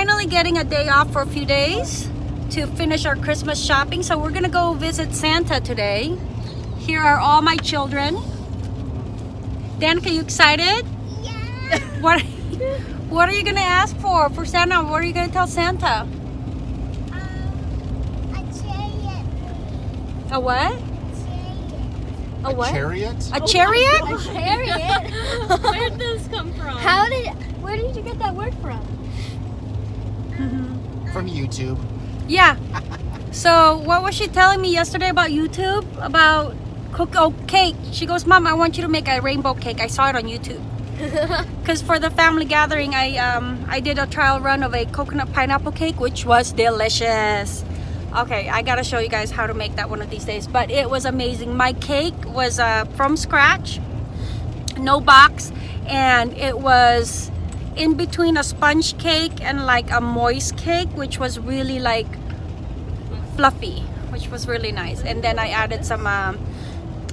finally getting a day off for a few days to finish our Christmas shopping. So we're gonna go visit Santa today. Here are all my children. Danica, you excited? Yeah. What What are you gonna ask for for Santa? What are you gonna tell Santa? Um, a chariot. A what? Chariot. A what? Chariot? A chariot? A chariot? Where did this come from? How did? Where did you get that word from? From YouTube. Yeah. So what was she telling me yesterday about YouTube? About cook oh cake. She goes, Mom, I want you to make a rainbow cake. I saw it on YouTube. Because for the family gathering, I um I did a trial run of a coconut pineapple cake, which was delicious. Okay, I gotta show you guys how to make that one of these days. But it was amazing. My cake was uh, from scratch, no box, and it was in between a sponge cake and like a moist cake, which was really like fluffy, which was really nice. And then I added some um,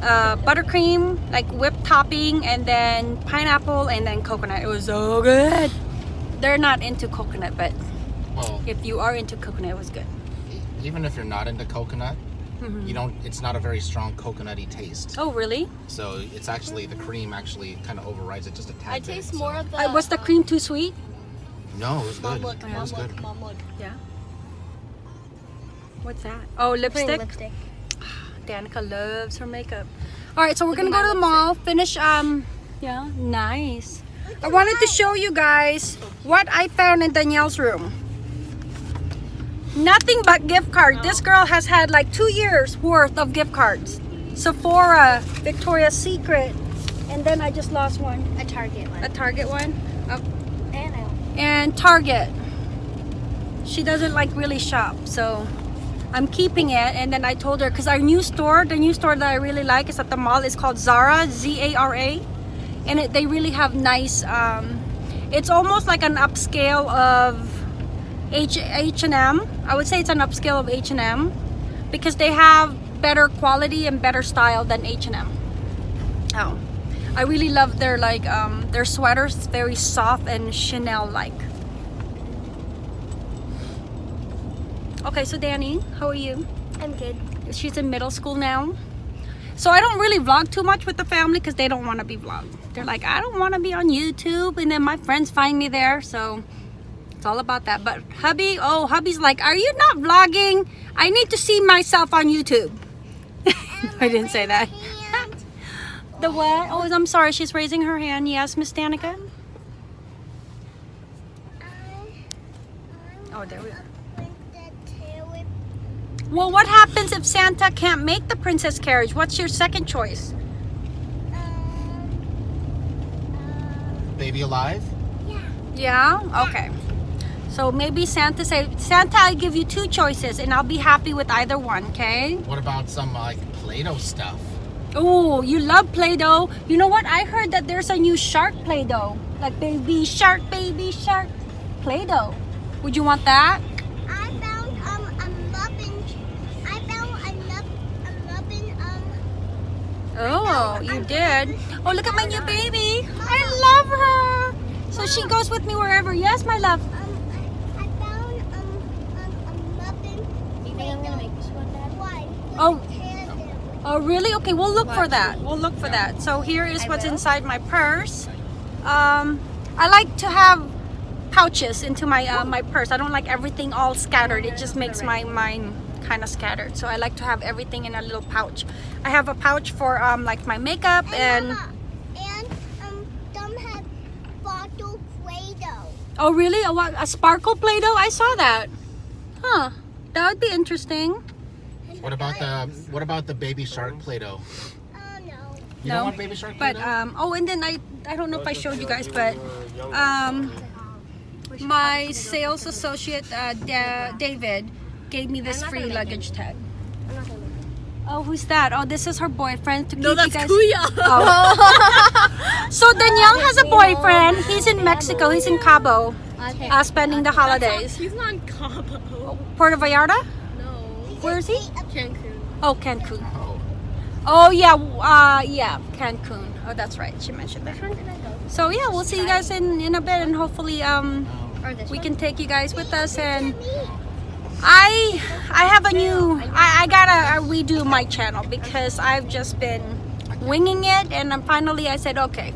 uh, buttercream, like whipped topping, and then pineapple, and then coconut. It was so good. They're not into coconut, but Well, if you are into coconut, it was good. even if you're not into coconut, Mhm. you don't. It's not a very strong coconutty taste. Oh, really? So it's actually the cream actually kind of overrides it just a tad I bit, taste so- more of the. Uh, was the cream too sweet? No, it was Mom, good. look, mom, was good. look, mom, look. Yeah. What's that? Oh, lipstick. lipstick. Danica loves her makeup. All right, so we're gonna go to the mall, finish. Um, yeah, nice. I wanted to show you guys what I found in Danielle's room. Nothing but gift cards. This girl has had like two years worth of gift cards. Sephora, Victoria's Secret, and then I just lost one. A Target one. A Target one. Uh, and and Target. She doesn't like really shop, so I'm keeping it. And then I told her because our new store, the new store that I really like is at the mall. is called Zara, Z-A-R-A, and it, they really have nice. Um, it's almost like an upscale of H&M. I would say it's an upscale of H&M because they have better quality and better style than H&M. Oh. I really love their like um their sweaters very soft and Chanel like. Okay, so Danny, how are you? I'm good. She's in middle school now. So I don't really vlog too much with the family because they don't want to be vlogged. They're like, I don't want to be on YouTube, and then my friends find me there. So it's all about that. But hubby, oh, hubby's like, are you not vlogging? I need to see myself on YouTube. I didn't say that. The what? Oh, I'm sorry. She's raising her hand. Yes, Miss Danica. Oh, there we are. Well, what happens if Santa can't make the princess carriage? What's your second choice? Baby alive? Yeah. Yeah. Okay. So maybe Santa say, Santa, I give you two choices, and I'll be happy with either one. Okay. What about some like Play-Doh stuff? Oh, you love Play-Doh. You know what? I heard that there's a new shark Play-Doh, like baby shark, baby shark Play-Doh. Would you want that? I found um a muffin. I found a nup a muffin um. Oh, you did. Oh, look at my new baby. I love her. So she goes with me wherever. Yes, my love. Um, I I found um, um a muffin. You think I'm gonna make this one, Dad? Why? Oh. Oh, really? Okay, we'll look for that. We'll look for that. So here is what's inside my purse. Um, I like to have pouches into my uh, my purse. I don't like everything all scattered. It just makes my mind kind of scattered. So I like to have everything in a little pouch. I have a pouch for um, like my makeup and. And um, some have bottle Play-Doh. Oh, really? A, what, a sparkle Play-Doh? I saw that. Huh. That would be interesting. What about the What about the Baby Shark Play-Doh? Oh no. You No, don't want Baby Shark But Play-Doh? um, oh, and then I I don't know if I showed you guys, but um, my sales associate uh, Da- David gave me this free luggage tag. Oh, who's that? Oh, this is her boyfriend. To No, keep you that's guys. Kuya. Oh. so Danielle has a boyfriend. He's in Mexico. He's in Cabo, uh, spending the holidays. He's not in Cabo. Puerto Vallarta. Where is he? Cancun. Oh, Cancun. oh, Oh yeah, uh, yeah, Cancun. Oh, that's right. She mentioned that. Which one can I go? So yeah, we'll see you guys in in a bit, and hopefully um we can take you guys with us and I I have a new I, I gotta redo my channel because I've just been winging it and then finally I said okay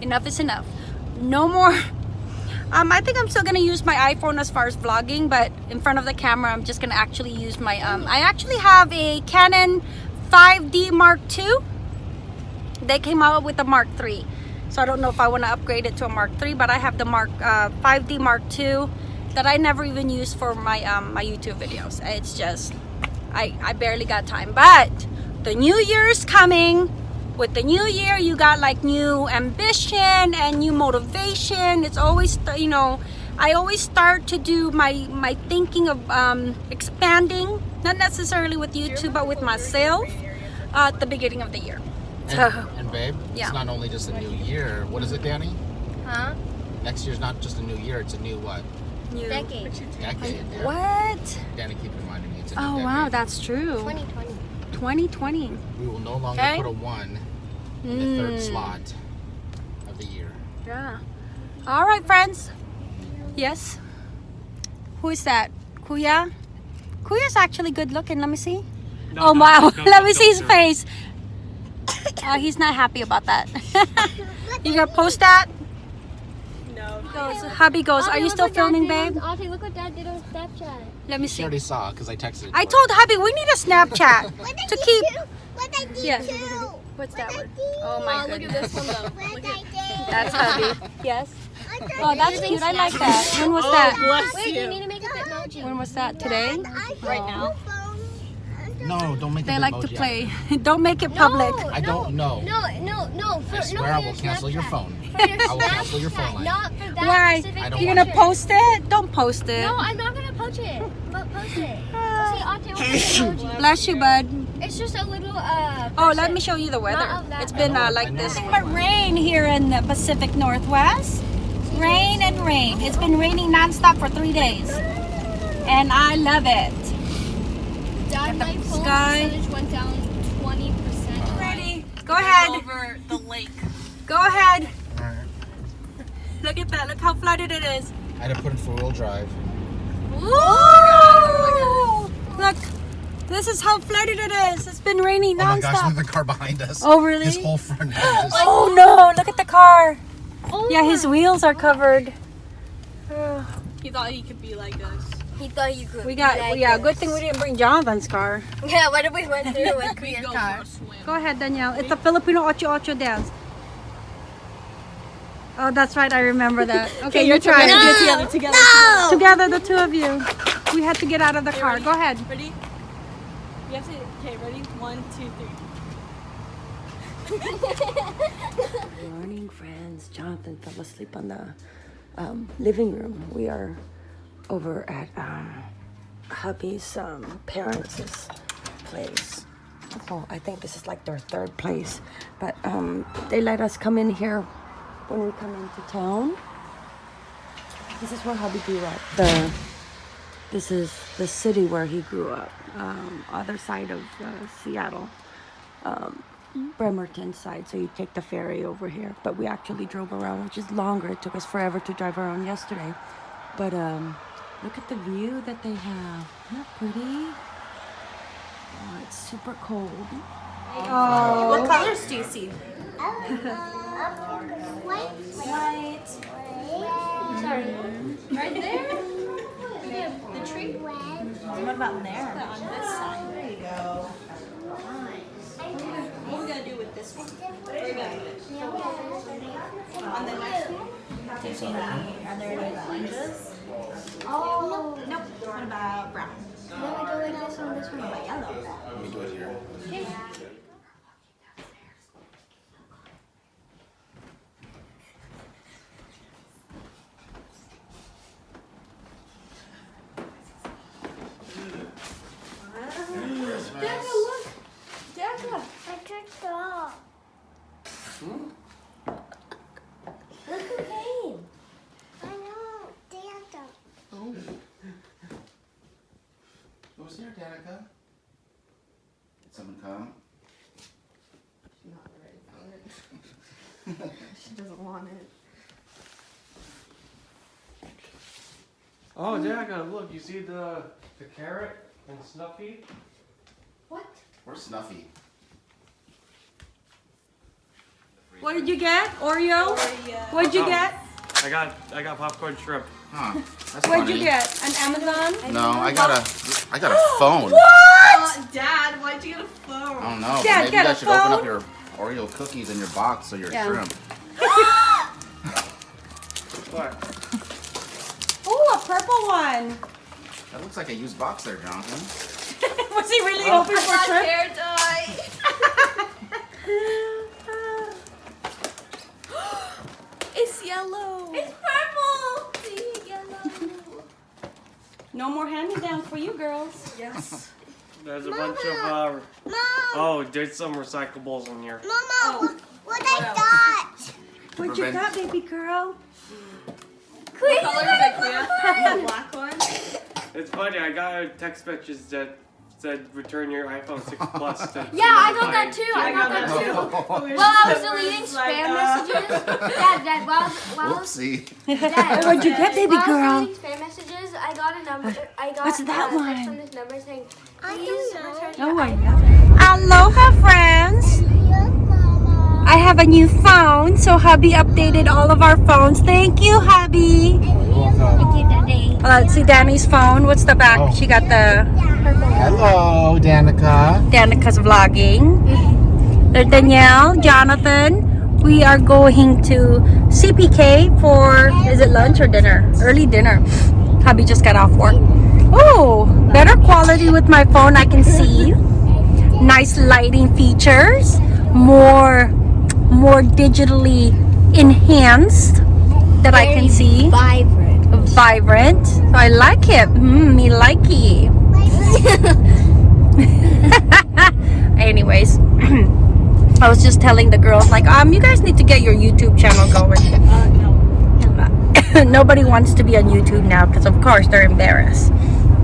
enough is enough no more um I think I'm still gonna use my iPhone as far as vlogging but in front of the camera I'm just gonna actually use my um I actually have a Canon 5D Mark II they came out with the Mark III so I don't know if I want to upgrade it to a Mark III but I have the Mark uh, 5D Mark II that I never even use for my um, my YouTube videos. It's just I, I barely got time. But the new year is coming with the new year you got like new ambition and new motivation it's always you know I always start to do my my thinking of um, expanding not necessarily with YouTube but with myself uh, at the beginning of the year And, and babe, Yeah. it's not only just a new year. What is it, Danny? Huh? Next year's not just a new year, it's a new what? new Decade. Decade. yeah. what Danny keep reminding me it's a new oh decade. wow that's true 2020. 2020 We will no longer Okay. put a one in the third Mm. slot of the year. Yeah. All right, friends. Yes. Who is that? Kuya? Kuya's actually good looking. Let me see. oh wow! Let me see his face. Oh, he's not happy about that. you gonna post that? No. Goes, hubby goes. Are you still filming, babe? Auntie, look what Dad did on Snapchat. Let me She see. already saw because I texted. I told hubby we need a Snapchat to keep. too. What I did Yeah. too. What's that What I word? did. Oh my Oh, look at this one though. What Look I at did. That's hubby. Yes. Oh, that's it. cute. I like that. When was that? Oh, bless Wait, you need to make a Bitmoji. When was that? Today? And Right now? the phone under No, don't make it public. They a like to play. Don't make it public. No, I don't know. No, no, no. For, I swear for I will cancel your phone. For your I will cancel your phone Snapchat, line. Not for that Why? specific You're gonna picture. post it? Don't post it. No, I'm not gonna post it. But post it. See, Auntie, what's the emoji? Bless you, bud. It's just a little uh. Oh, let me show you the weather. Not of that. It's been uh, like this. But rain here in the Pacific Northwest. Rain and rain. It's been raining nonstop for three days. And I love it. Dad, my phone sky. percentage went down 20%. Ready? Go ahead. Over the lake. Go ahead. Alright. Look at that. Look how flooded it is. I had to put in four wheel drive. Ooh! Oh oh look. This is how flooded it is. It's been raining nonstop. Oh my gosh, look at the car behind us. Oh, really? His whole front end oh, is. Oh no, look at the car. Oh Yeah, his wheels are covered. He thought he could be like us. He thought you could. We got, yeah, good thing we didn't bring Jonathan's car. Yeah, what if we went through with We Korean car? a. Go ahead, Danielle. It's a Filipino ocho ocho dance. Oh, that's right. I remember that. Okay, you're trying. Do it together, together. Together, the two of you. We had to get out of the car. Go ahead. Ready? You have to. Okay, ready? One, two, three. Good morning, friends. Jonathan fell asleep on the um, living room. We are over at um, hubby's um, parents' place. Oh, I think this is like their third place, but um, they let us come in here when we come into town. This is where hubby grew up. The this is the city where he grew up, um, other side of uh, Seattle. Bremerton side, so you take the ferry over here. But we actually drove around, which is longer. It took us forever to drive around yesterday. But um, look at the view that they have. Isn't that pretty? Oh, it's super cold. What colors do you see? White. White. Sorry. Right there. The tree. What about there? On this side. There you go. What are we gonna do with this one? What are we gonna do? On the next one? Do you see any? Are there any oranges? Oh. Nope. What about brown? Then we go like this on this one. What about yellow? Let me do it here. I tricked off. Look who came. I know. Danta. Who's here, Danica? Did someone come? On it. Oh, Danica, look, you see the the carrot and Snuffy? What? Where's Snuffy? What did you get? Oreo? What'd you Oh. get? I got I got popcorn shrimp. Huh? That's What'd funny. you get? An Amazon? No, I got a, I got a phone. Uh, Dad, why'd you get a phone? I don't know. but Dad, maybe get you a guys should open up your Oreo cookies in your box so your Yeah. shrimp. What? Oh, a purple one. That looks like a used box there, Jonathan. Was he really hoping for shrimp? hair dye. it's yellow. It's purple. See, yellow. No more hand-me-downs for you girls. Yes. There's a bunch of uh Mom, oh, there's some recyclables in here. Mama, what, what I got? What you prevent- got, baby girl? What color is it, Clea? The black one? It's funny. I got a text message that said return your iPhone 6 Plus. To Yeah, I got that too. I I got got that that too. too. While I was deleting just like, spam uh, messages, Dad, Dad, while I was, while Whoopsie. Dad, What'd you get, baby while I girl? was deleting spam messages, I got a number. I got What's that a one? text from this number saying, I please don't know. return Oh, I iPhone. know. Aloha, friends. I have a new phone, so hubby updated all of our phones. Thank you, hubby. Uh, let's see Danny's phone. What's the back? Oh. She got the Hello, Danica. Danica's vlogging. There's Danielle, Jonathan. We are going to CPK for, is it lunch or dinner? Early dinner. Hubby just got off work. Oh, better quality with my phone. I can see. Nice lighting features. More, more digitally enhanced that I can see. Vibrant. Vibrant. So I like it. Mm, me likey. Anyways, I was just telling the girls like, um, you guys need to get your YouTube channel going. Uh, no. Nobody wants to be on YouTube now because of course they're embarrassed.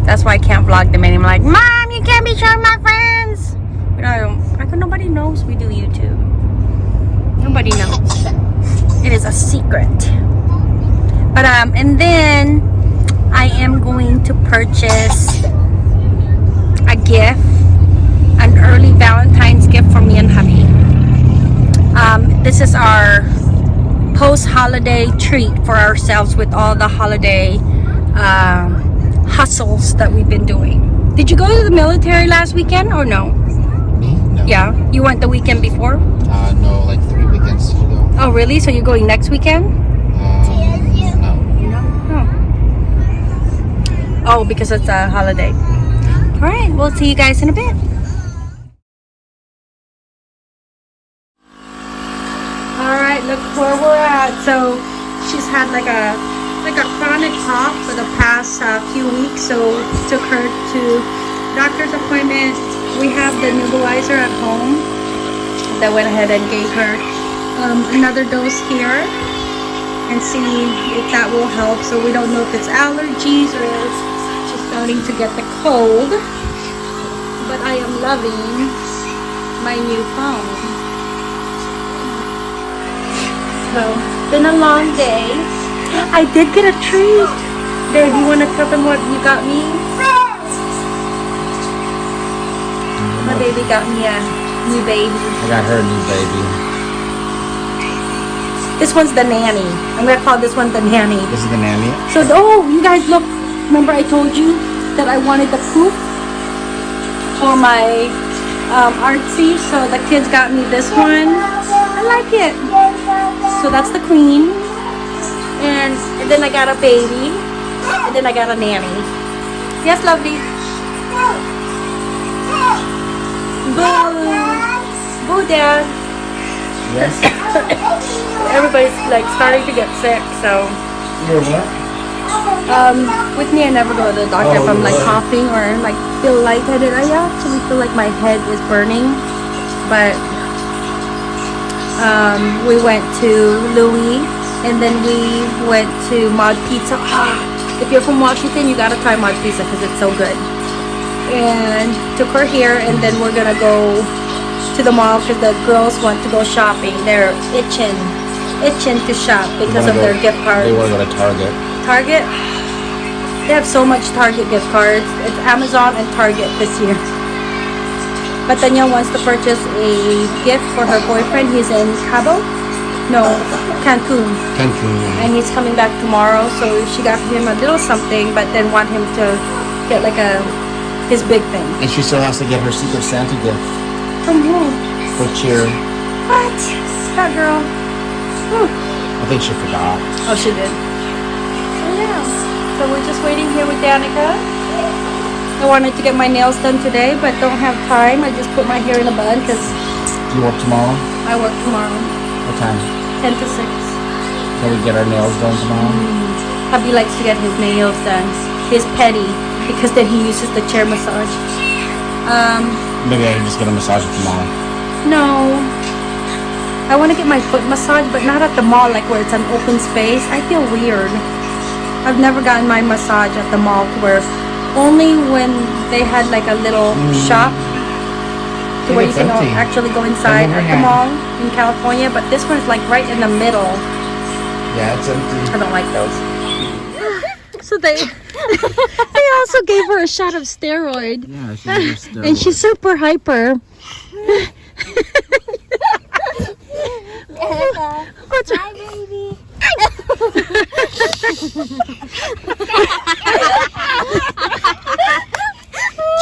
That's why I can't vlog them anymore. Like, mom, you can't be showing my friends. You know, like nobody knows we do YouTube. Nobody knows. It is a secret. But um, and then I am going to purchase a gift, an early Valentine's gift for me and hubby. Um, this is our post-holiday treat for ourselves with all the holiday um, hustles that we've been doing. Did you go to the military last weekend or no? Me? No. Yeah, you went the weekend before. Uh, no, like three weekends ago. Oh, really? So you're going next weekend? Um, no. Oh, because it's a holiday. All right, we'll see you guys in a bit. All right, look where we're at. So she's had like a like a chronic cough for the past uh, few weeks. So took her to doctor's appointment. We have the nebulizer at home. That went ahead and gave her um, another dose here and see if that will help. So we don't know if it's allergies or if she's starting to get the cold. But I am loving my new phone. So, it's been a long day. I did get a treat. There, do you want to tell them what you got me? My baby got me a new baby. I got her a new baby. This one's the nanny. I'm gonna call this one the nanny. This is the nanny. So, oh, you guys look. Remember I told you that I wanted the poof for my um, artsy. So the kids got me this one. I like it. So that's the queen. And, and then I got a baby. And then I got a nanny. Yes, lovely. Boo. Boo, dad. Yes. Everybody's like starting to get sick, so. You're what? Um, with me, I never go to the doctor if Oh, I'm like coughing or like feel lightheaded. I actually feel like my head is burning, but um, we went to Louis and then we went to Mod Pizza. Ah, if you're from Washington, you gotta try Mod Pizza because it's so good. And took her here, and then we're gonna go to the mall because the girls want to go shopping. They're itching itching to shop because of wanna their gift cards. They want to go to Target. Target. They have so much Target gift cards. It's Amazon and Target this year. But Danielle wants to purchase a gift for her boyfriend. He's in Cabo, no, Cancun, Cancun. and he's coming back tomorrow. So she got him a little something, but then want him to get like a his big thing. And she still has to get her Secret Santa gift From who? for cheer. What? That girl. I think she forgot. Oh, she did. So yeah. So we're just waiting here with Danica. I wanted to get my nails done today, but don't have time. I just put my hair in a bun because Do you work tomorrow? I work tomorrow, What time? 10 to 6. Can we get our nails done tomorrow? Hubby likes to get his nails done. His petty, because then he uses the chair massage. Um, Maybe I can just get a massage at the mall. no. I want to get my foot massage, but not at the mall, like where it's an open space. I feel weird. I've never gotten my massage at the mall where only when they had like a little hmm. shop to where you can empty. actually go inside at the here. mall in California, but this one's like right in the middle. Yeah, it's empty. I don't like those. So they they also gave her a shot of steroid. Yeah, she's just, And she's super hyper. What's Hi, baby.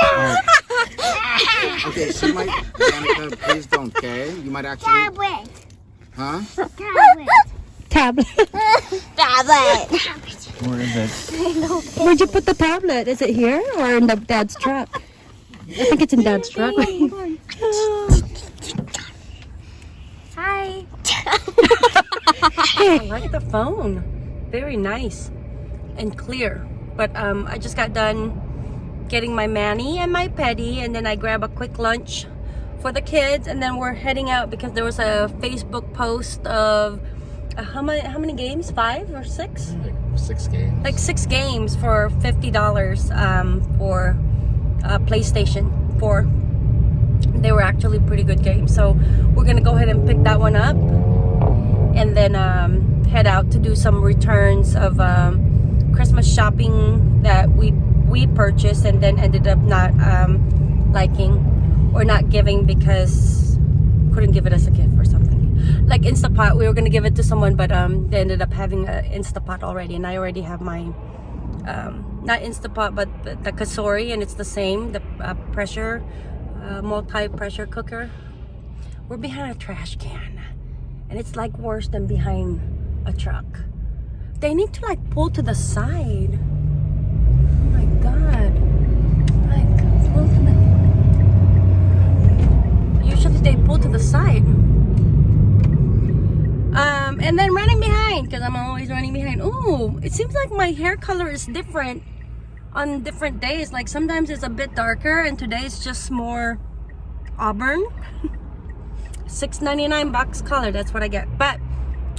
Oh. Okay, she might. Danica, please don't, okay? You might actually. Tablet. Huh? Tablet. tablet? Tablet. Where is it? Where'd you put the tablet? Is it here or in the dad's truck? I think it's in dad's truck. Hi. I like the phone. Very nice and clear. But um, I just got done getting my mani and my petty, and then I grab a quick lunch for the kids, and then we're heading out because there was a Facebook post of uh, how many how many games? Five or six? Six games. Like six games for fifty dollars um, for uh, PlayStation Four. They were actually pretty good games, so we're gonna go ahead and pick that one up and then um, head out to do some returns of um, Christmas shopping that we we purchased and then ended up not um, liking or not giving because couldn't give it as a gift or something. Like Instapot, we were gonna give it to someone, but um, they ended up having an Instapot already, and I already have my Um, not Instapot, but the, the Cosori, and it's the same, the uh, pressure, uh, multi-pressure cooker. We're behind a trash can and it's like worse than behind a truck. They need to like pull to the side. Oh my god. Like pull to the usually they pull to the side. Um and then running behind because I'm always running behind. Oh, it seems like my hair color is different on different days. Like sometimes it's a bit darker and today it's just more auburn. 6.99 box color that's what i get but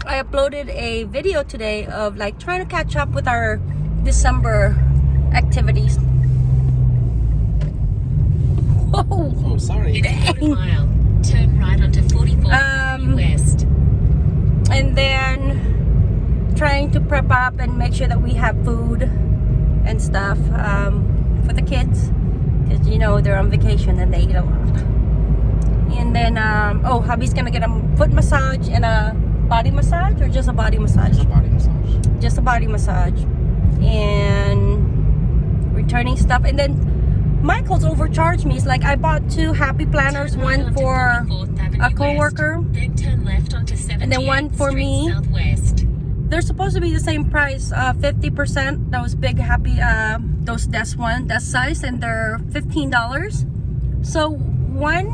i uploaded a video today of like trying to catch up with our december activities Whoa. Oh, sorry. In a quarter mile, turn right onto 44 Um, West. And then trying to prep up and make sure that we have food and stuff um, for the kids. Because you know they're on vacation and they eat a lot. And then um, oh hubby's gonna get a foot massage and a body massage or just a body massage? Just a Body massage. just a body massage. And returning stuff. And then Michael's overcharged me. It's like I bought two happy planners, Turn right one for a coworker. West, then turn left onto 78th And then one for Street me. Southwest. they're supposed to be the same price uh 50 percent those big happy uh those desk one desk size and they're 15 dollars so one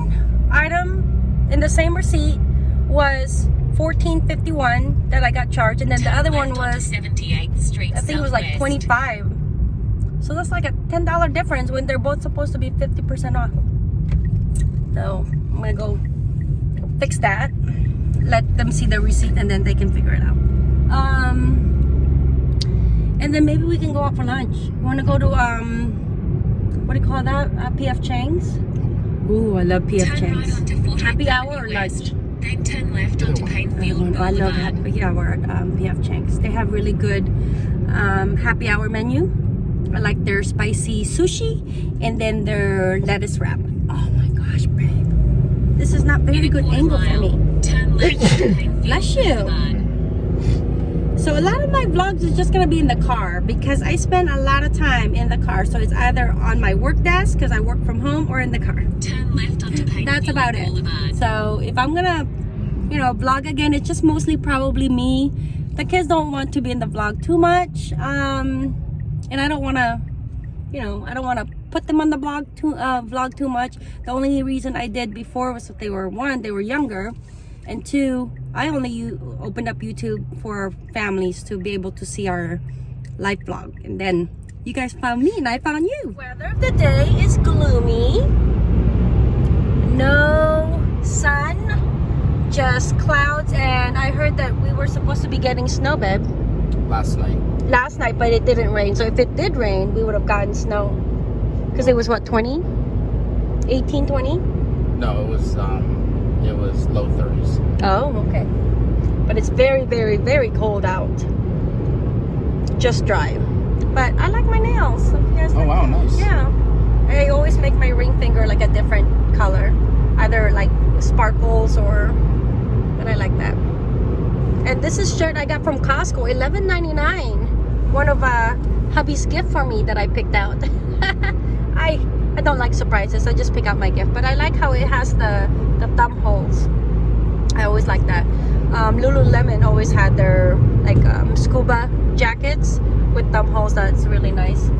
item in the same receipt was 14.51 that i got charged and then the other one was 78th Street i think it was like Southwest. 25 so that's like a 10 dollar difference when they're both supposed to be 50 percent off so i'm gonna go fix that let them see the receipt and then they can figure it out um and then maybe we can go out for lunch you want to go to um what do you call that uh, pf chang's Ooh, I love PF Turn right Chang's. onto 40th Happy hour Avenue or lunch? West, Then turn left onto Paine Field I love Boulevard. happy hour at um, PF Chang's. They have really good um, happy hour menu. I like their spicy sushi and then their lettuce wrap. Oh my gosh, babe. This is not very good angle for me. Turn left Bless you. So a lot of my vlogs is just gonna be in the car because I spend a lot of time in the car. So it's either on my work desk because I work from home or in the car. Turn left onto That's about it. Boulevard. So if I'm gonna, you know, vlog again, it's just mostly probably me. The kids don't want to be in the vlog too much, um, and I don't want to, you know, I don't want to put them on the blog too, uh, vlog too much. The only reason I did before was that they were one, they were younger, and two, I only u- opened up YouTube for families to be able to see our life vlog, and then you guys found me and I found you. Weather of the day is gloomy no sun just clouds and i heard that we were supposed to be getting snow babe Last night. Last night but it didn't rain so if it did rain we would have gotten snow because it was what 20 18 20 No, it was um, it was low 30s. oh okay but it's very very very cold out just dry but i like my nails So if you guys Oh like wow, nice. Yeah. I always make my ring finger like a different color. Either like sparkles or but I like that. And this is shirt I got from Costco, $11.99. One of uh hubby's gift for me that I picked out. I I don't like surprises. I just pick out my gift, but I like how it has the the thumb holes. I always like that. Um, Lululemon always had their like um, scuba jackets with thumb holes. That's really nice.